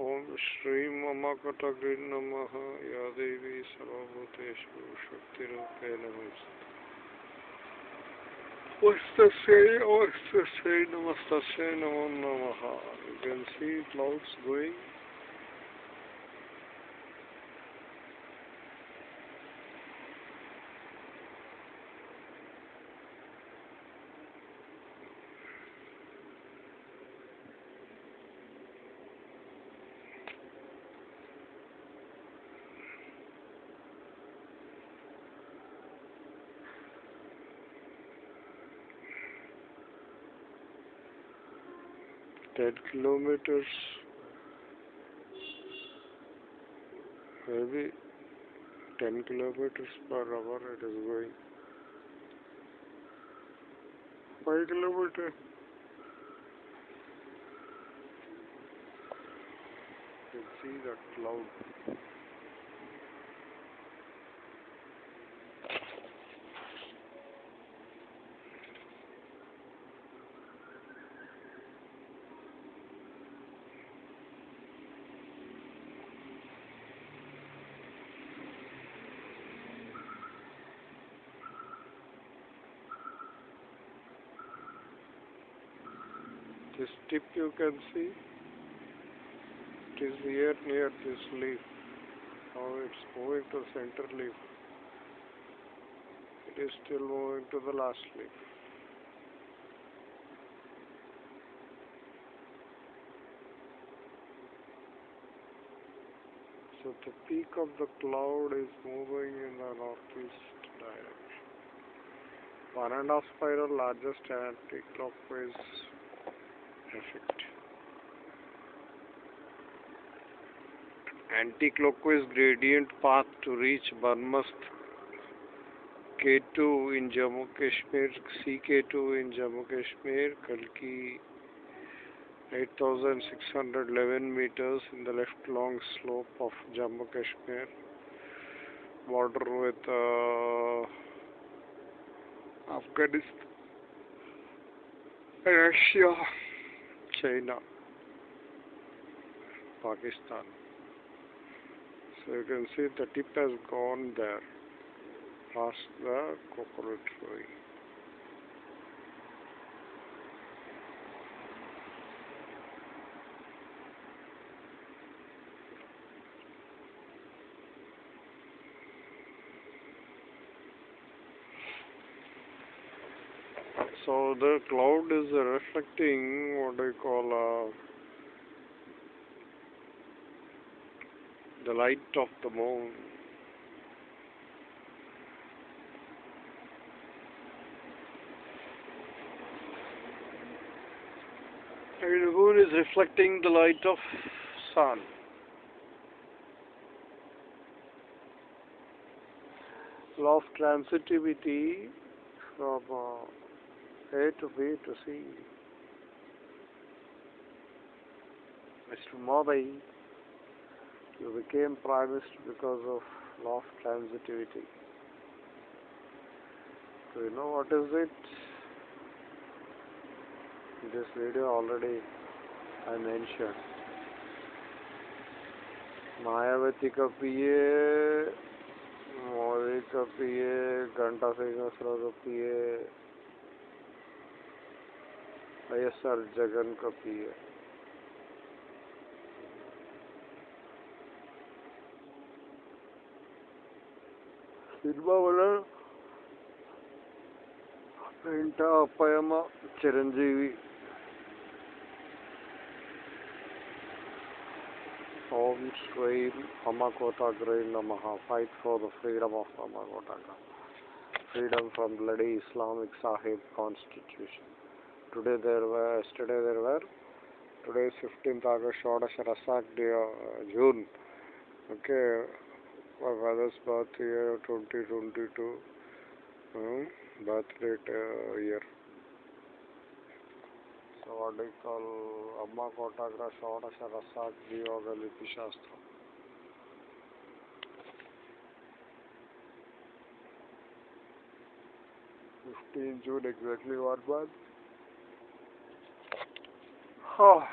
ओम श्री मम श्रीममकटग्रे नम या देवी सर्वभूतेषु शक्तिरूपेण वस्तस्यै वस्तस्यै नमस्त नमो नम। You can see clouds going said kilometers maybe 10 kilometers per hour it is going. 5 kilometer. You can see that cloud. Tip you can see it is here near this leaf. Now it's moving to center leaf. It is still moving to the last leaf. So the peak of the cloud is moving in the northeast direction. One and a half spiral largest anti-clockwise effect. Anti-clockwise gradient path to reach Barmast K2 in Jammu Kashmir, CK2 in Jammu Kashmir, Kalki 8611 meters in the left long slope of Jammu Kashmir, border with uh, Afghanistan, Russia. China, Pakistan. So you can see the tip has gone there past the coconut tree. So the cloud is reflecting what I call uh, the light of the moon. And the moon is reflecting the light of sun. Law of transitivity from uh, a to B to C. Mr. Modi, you became Prime Minister because of law of transitivity. Do you know what is it? In this video already I mentioned. Mayawati का पिए मोदी का पिए घंटा सिंह मिश्रा का पिए వైఎస్ఆర్ జగన్ का पिए cinema వల్ల ఇంట అప్పయమ్మ చిరంజీవి ఓం శ్రీం అమ్మకోటాగ్రై నమ fight for the freedom of అమ్మకోటాగ్ర freedom from bloody Islamic Sahib constitution. Today there were, yesterday there were, today is 15th August, Shodash Rasak day, uh, June. Okay, my father's birth year 2022, um, birth date uh, year. So what do you call Amma Kotagra Shodash Rasak Yoga Lipi Shastra. Fifteen June exactly one month. Oh.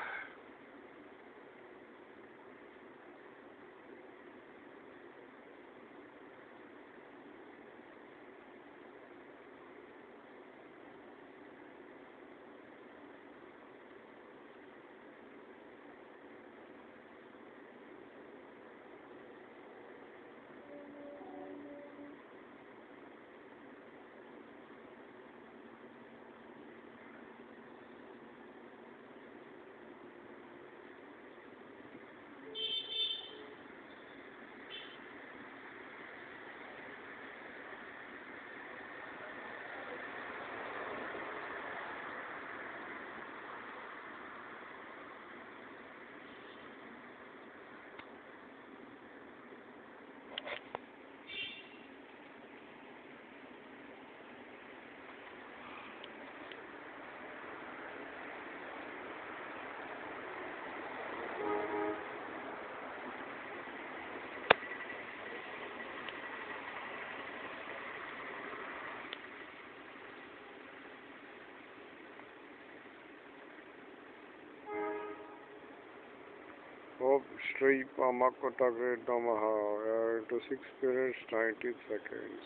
Om Shri Pamakotagre Namaha. Into 6 minutes 19 seconds.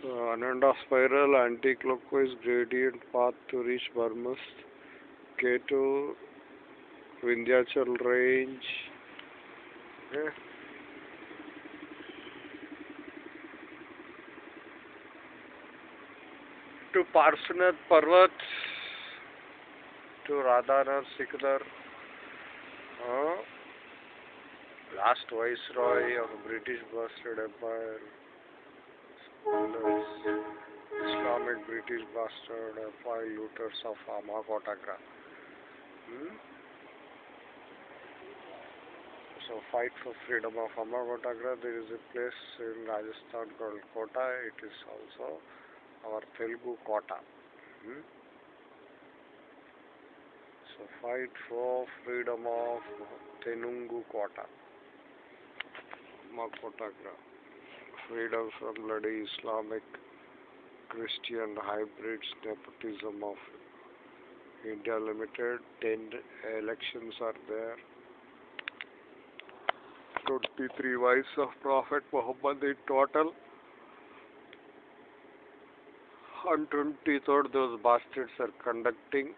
So, Ananda spiral anti-clockwise gradient path to reach Burmast. K2 Vindhyachal range. Okay. To Parshanath Parvat, to Radhanath Sikdar, uh, last viceroy of British bastard empire, Islamic British bastard, five looters of Amakotagra. Hmm? So fight for freedom of Amakotagra. There is a place in Rajasthan called Kota. It is also our Telugu Kota. Hmm? So fight for freedom of Tenungu Kota. Makotagra. Freedom from bloody Islamic Christian hybrids nepotism of India Limited. Ten elections are there. 23 wives of Prophet Muhammad in total. On 23rd, those bastards are conducting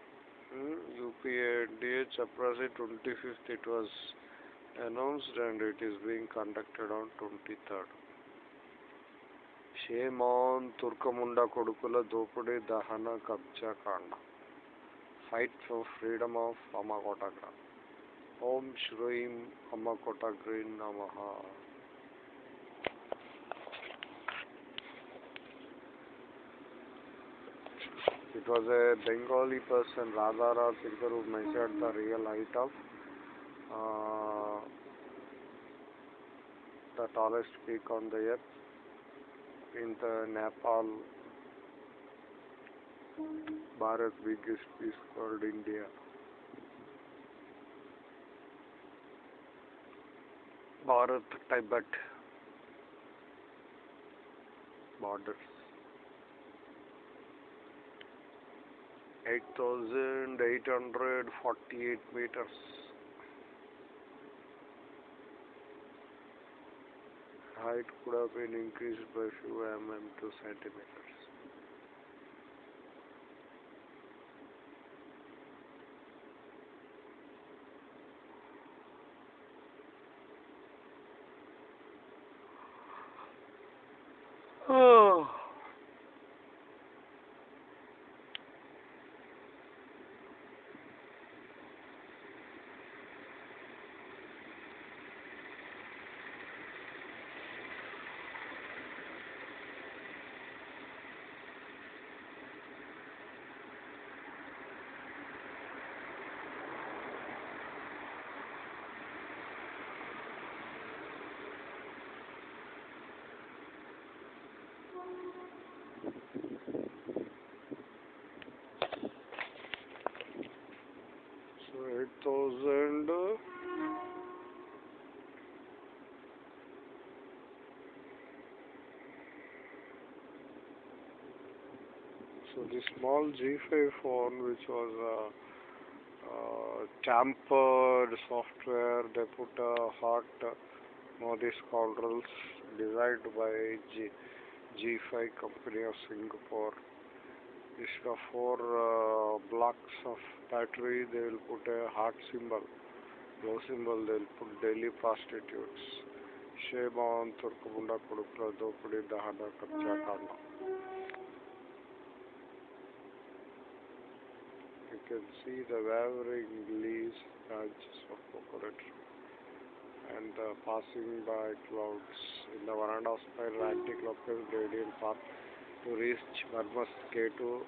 hmm, UPA DH Chaprasi 25th. It was announced and it is being conducted on 23rd. Shame on Turkamunda Kodukula Dopudi Dahana Kabcha Kanda. Fight for freedom of Amakotagra. Om Shrim Amakotagri Namaha. It was a Bengali person, Radhanath Sikdar, who measured the real height of uh, the tallest peak on the earth in the Nepal. Bharat's biggest piece called India. Bharat Tibet borders. 8,848 meters. Height could have been increased by few mm to centimeters. Oh. So 8,000. So the small G5 phone, which was a uh, tampered software, they put a hot uh, Modi scoundrels designed by G, G5 company of Singapore. Instead of four uh, blocks of battery, they will put a heart symbol. Low symbol, they will put daily prostitutes. On Turkamunda Kudukla Dopudi Dahana Kapcha Kanda. You can see the wavering leaves, branches of coconut and uh, passing by clouds in the veranda spiral anti-clockwise gradient path to reach Burmast K2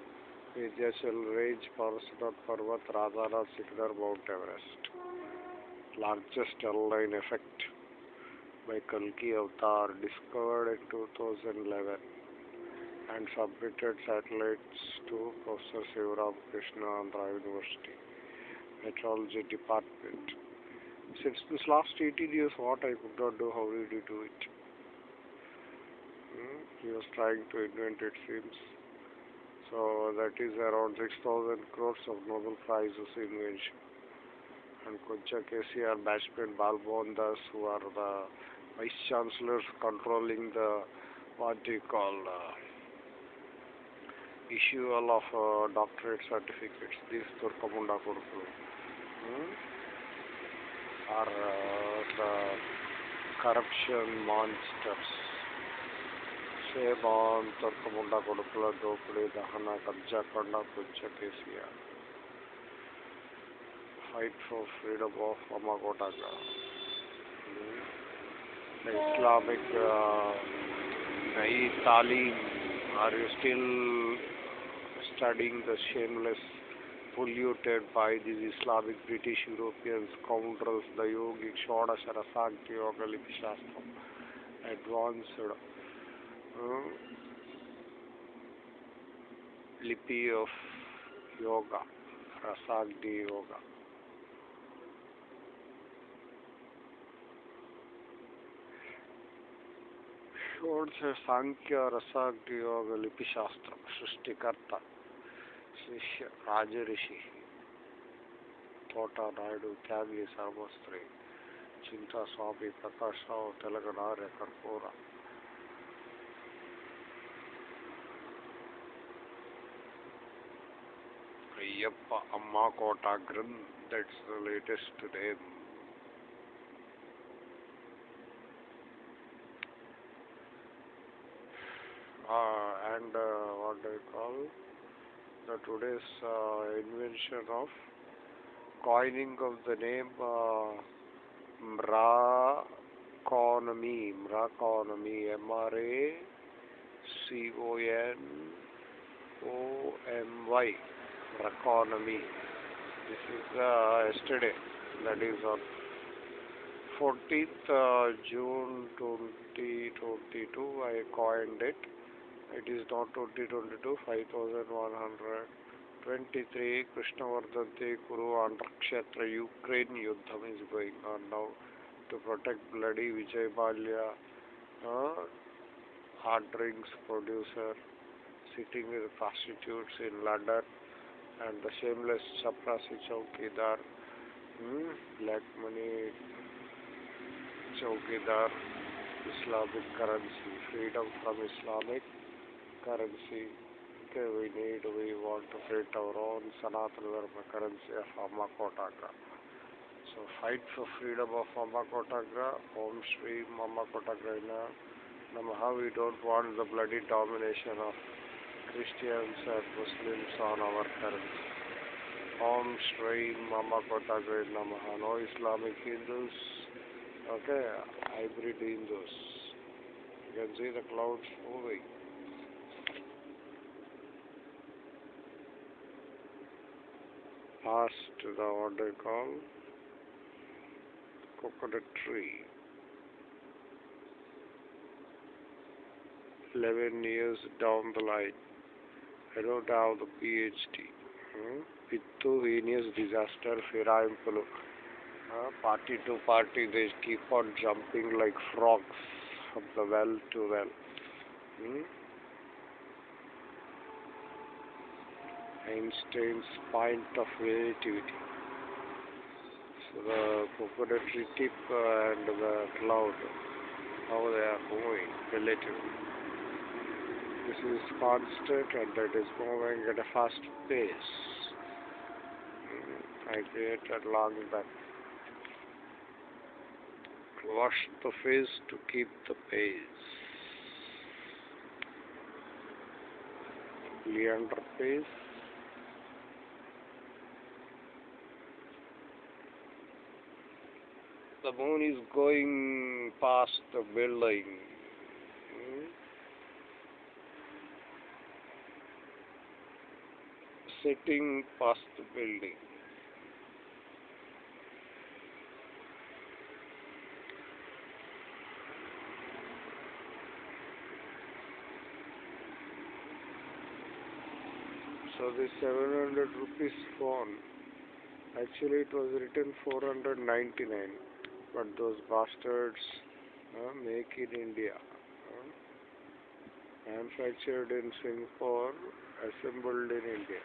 Vindhyachal Range, Parasunath Parvat, Radhanath Sikdar, Mount Everest. Largest L-line effect by Kalki Avatar discovered in 2011 and submitted satellites to Professor Sivaram Krishna Andhra University Meteorology Department. Since this last 18 years, what I could not do, how did you do it? Was trying to invent, it seems. So that is around 6,000 crores of Nobel Prizes invention. And Kuncha KCR Bashpin Balbondas, who are the vice chancellors controlling the what do you call uh, of uh, doctorate certificates. These Turkamunda Kurukulu hmm? are uh, the corruption monsters. Shame on Turkamunda Kurukula Dopudi Dahana Kabja Kanda Kuncha KCR. Fight for freedom of Amagotaga. Hmm? The Islamic uh, Na'i Talim. Are you still studying the shameless, polluted by these Islamic British European scoundrels, the yogic Shodasha Rasakti Yoga लिपि of yoga रसाग्नि योगा। सांख्य रसाग्नि योग, लिपि सृष्टिकर्ता, शिष्य राज ऋषि ತೋಟ ನಾಯ್ಡು ತ್ಯಾಗಿ ಸರ್ವಸ್ತ್ರೀ ಚಿಂತಾ ಸ್ವಾಮಿ Prakash Ayyappa Amma Kota that's the latest today. Uh, and uh, what do you call the today's uh, invention of coining of the name uh, Mra Economy, Mra Economy, M R A C O N O M Y. Mraconomy. This is uh, yesterday, that is on 14th uh, June 2022, I coined it. It is not 2022, 5123 Krishnavardhante Kuru Andrakshetra Ukraine Yuddham is going on now to protect bloody Vijay Mallya, uh, hard drinks producer, sitting with prostitutes in London, and the shameless Chaprasi Chowkidar, hmm, black money Chowkidar, Islamic currency, freedom from Islamic currency. Okay, we need, we want to create our own Sanatana Dharma currency of Amma Kotagra. So fight for freedom of Amma Kotagra, Om Shri Amma Kotagra Namaha. We don't want the bloody domination of Christians and Muslims on our currency. Om Shri Mama Kotagra Namaha. No Islamic Hindus. Okay, hybrid Hindus. You can see the clouds moving. Past the what they call coconut tree. 11 years down the line. I don't the PhD. Hmm? Pittu heinous disaster, Firayimpulu. Uh, party to party, they keep on jumping like frogs from the well to well. Hmm? Einstein's point of relativity. So the tree tip uh, and the cloud, how they are moving relatively. This is constant and it is moving at a fast pace. I created long back. Wash the face to keep the pace. Leander Paes. The moon is going past the building. Hmm? Sitting past the building. So this 700 rupees phone, actually it was written 499, but those bastards uh, make in India. uh, manufactured in Singapore, assembled in India.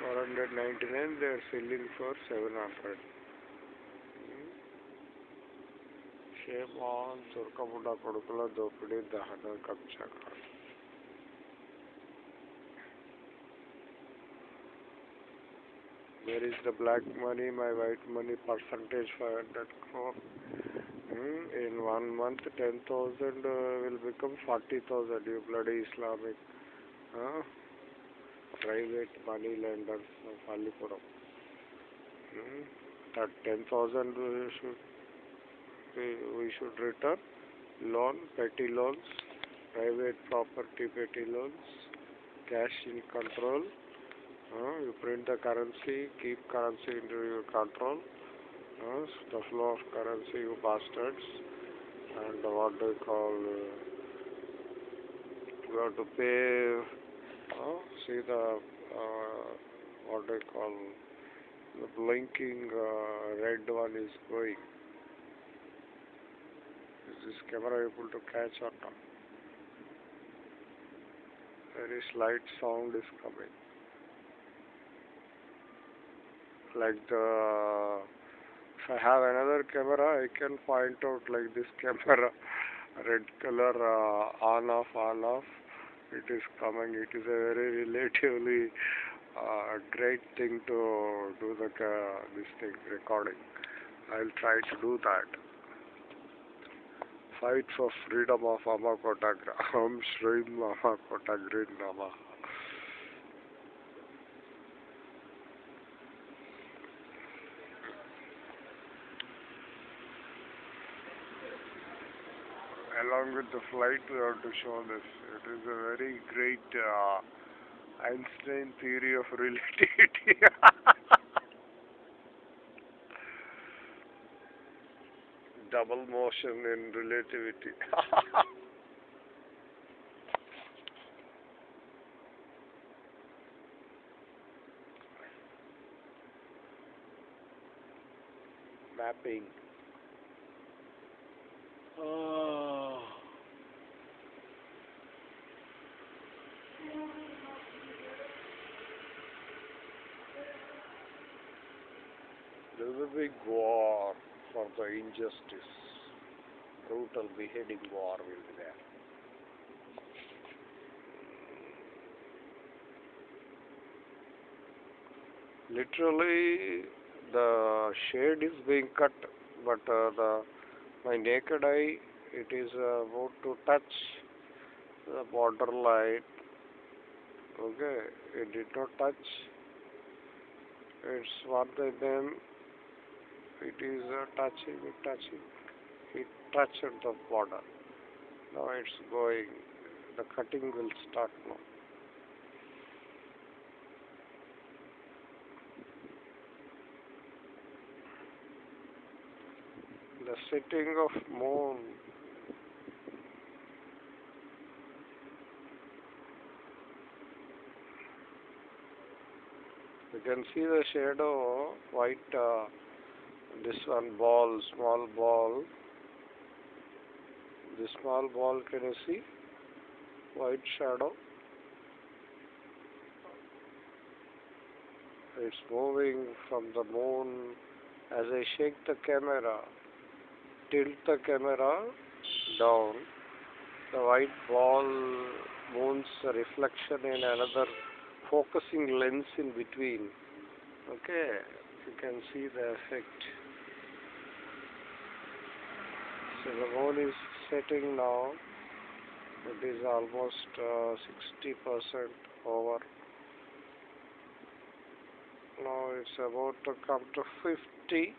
499 they are selling for 700 shame on ಸುರ್ಕಪುಟ ಕೊಡುಕಲ ದೋಪಿಡಿ ದಹನ ಕಪ್ಚಕ where is the black money my white money percentage 500 crore? Hmm, in one month 10000 uh, will become 40000 you bloody islamic. Huh? Private money lenders of Alipuram. Hmm? That 10,000 we should, we, should return. Loan, petty loans, private property petty loans, cash in control. Uh, you print the currency, keep currency into your control. Uh, the flow of currency, you bastards. And what do you call? Uh, you have to pay. Uh, see the uh, what do you call? The blinking uh, red one is going. Is this camera able to catch or not? Very slight sound is coming. like the if I have another camera I can point out like this camera red color uh, on off on off it is coming it is a very relatively uh, great thing to do the uh, this thing recording. I'll try to do that. Fight for freedom of Amakota Om Shri Amakota Green Namaha along with the flight we have to show this. It is a very great uh, Einstein theory of relativity. Double motion in relativity. Mapping. Oh. There is a big war for the injustice. Brutal beheading war will be there. Literally, the shade is being cut, but uh, the my naked eye it is uh, about to touch the border line okay it did not touch it's one mm it is uh, touching it touching it touched the border. Now it's going the cutting will start now. The setting of moon. You can see the shadow white uh, this one ball small ball. This small ball can you see? White shadow. It's moving from the moon. As I shake the camera tilt the camera down the white ball moves reflection in another focusing lens in between. Okay you can see the effect so the moon is setting now it is almost uh, 60% over. Now it's about to come to 50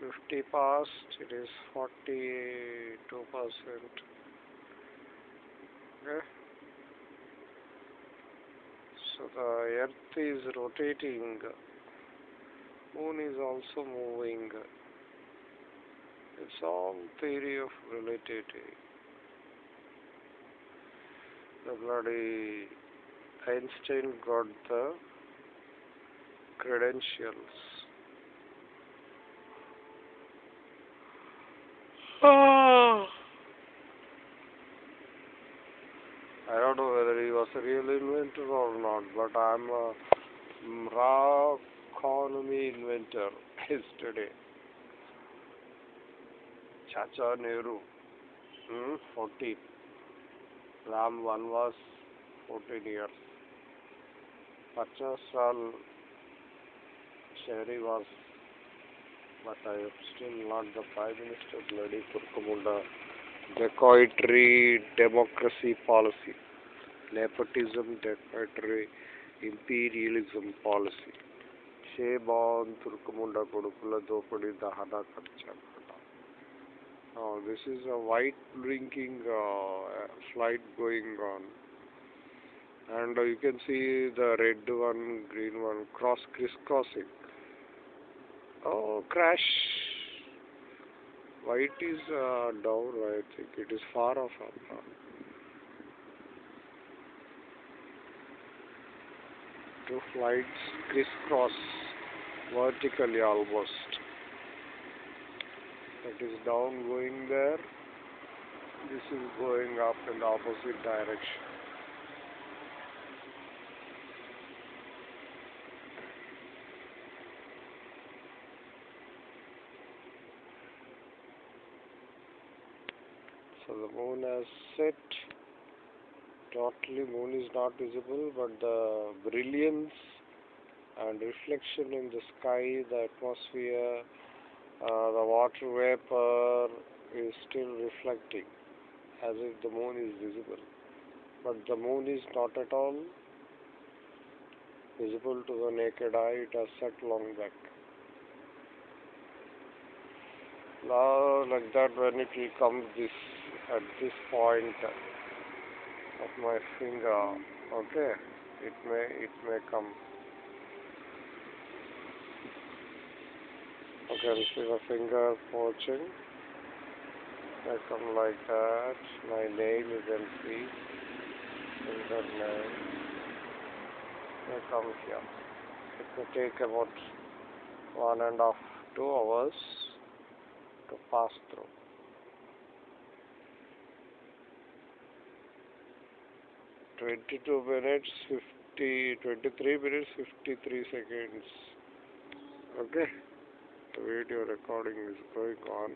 50 past it is 42 percent. Okay. So the earth is rotating. Moon is also moving it's all theory of relativity. The bloody Einstein got the credentials. Oh. I don't know whether he was a real inventor or not, but I'm a raw economy inventor yesterday. Chacha Nehru, hmm, 14. Ram 1 was 14 years. Pachasal Shehri was, but I am still not the Prime Minister, bloody Turkamunda. Dacoitry, democracy policy. Nepotism, dacoitry, imperialism policy. షేబాన్ తుర్కముండ కొడుకుల దోపిడీ దహన ఖర్చు Oh, this is a white blinking uh, flight going on. And uh, you can see the red one, green one, cross crisscrossing. Oh, crash. White is uh, down, I think. It is far off up. uh. Two flights crisscross vertically almost. That is down going there. This is going up in the opposite direction. So the moon has set. Totally moon is not visible, but the brilliance and reflection in the sky, the atmosphere, uh, the water vapor is still reflecting as if the moon is visible. But the moon is not at all visible to the naked eye, it has set long back. Now, like that, when it will come this at this point of my finger, okay, it may it may come. Okay, see the finger poaching. I come like that. My nail you can. Finger nail. They come here. It will take about one and a half, two hours to pass through. Twenty-two minutes, fifty, twenty-three minutes, fifty-three seconds. Okay, the video recording is going on.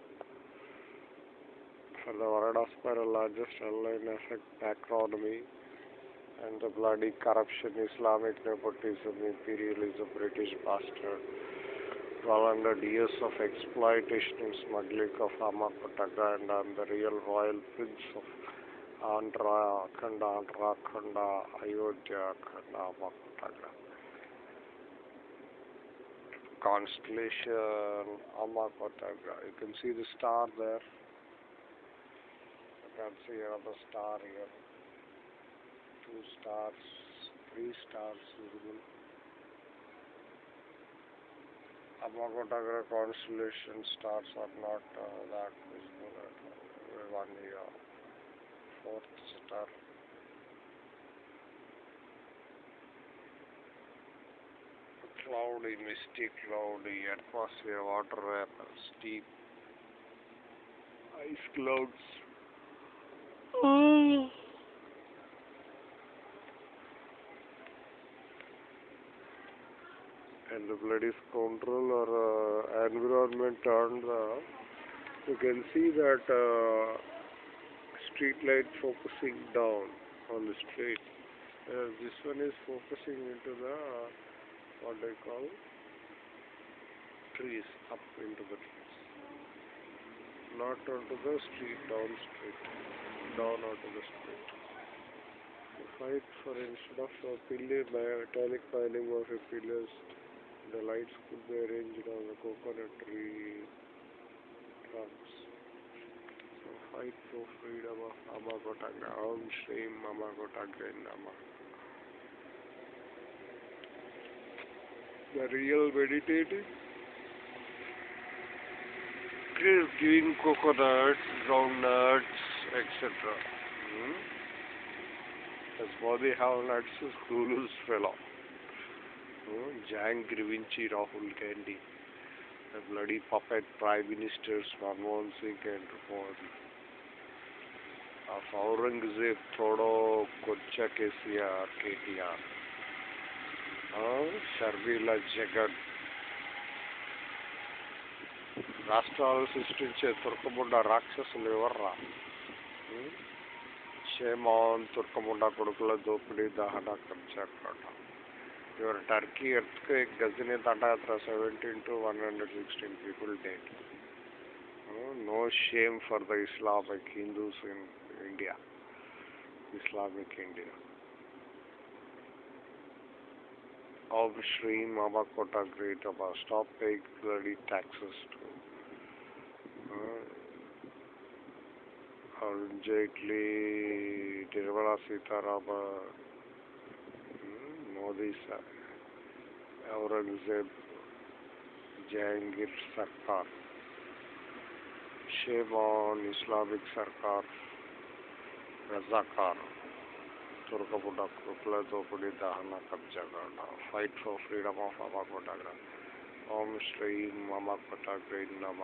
For the Varada spiral largest airline effect macronomy and the bloody corruption, Islamic nepotism, imperialism, British bastard. 1200 years of exploitation and smuggling of Amakotaka and I'm the real royal prince of Andhra, Khanda, Andhra, Khanda, Ayodhya, Khanda, Amakotaka. Constellation, Amakotaka. You can see the star there. You can see another star here. Two stars, three stars visible. Amagotagra constellation stars are not uh, that visible at all. Only fourth star. Cloudy, misty, cloudy atmosphere, water vapor, steep, ice clouds. and the bloody scoundrel or uh, environment turned the you can see that uh, street light focusing down on the street uh, this one is focusing into the what they call trees up into the trees not onto the street down street down onto the street the fight for instead of a pillar metallic piling of a pillars the lights could be arranged on the coconut tree trunks. So fight for freedom of Amagotagra. Om Shrim Amagotagra Nama. The real meditating is giving coconuts, groundnuts, etc. Hmm? As body have nuts, Hulu's fellow. Jang Grivinci Rahul Gandhi. The bloody puppet prime ministers Manmohan Singh and Modi. Of Aurangzeb Thodo Kocha KCR, KTR. Uh, Sharmila Jagan. రాష్ట్రాలు సృష్టించే తుర్కముండ రాక్షసులు ఎవర్రా ఉం? Shame on తుర్కముండ కొడుకుల దోపిడీ దహన కబ్జాకాండ your Turkey earthquake Ghajini దండయాత్ర seventeen to one hundred sixteen people date no shame for the Islamic Hindus in India Islamic India of Sri Mama Kota Great Abba, stop paying bloody taxes to uh, Arun Jaitley, Nirmala Sitharaman, hmm, Modi sir, Aurangzeb, Jahangir Sarkar, shame on Islamic Sarkar, Razakar. తురకపుట కృపల దోపిడి దహన కబ్జాగాండ fight for freedom of అమాకోట ఓం శ్రీ మమకోట great నమ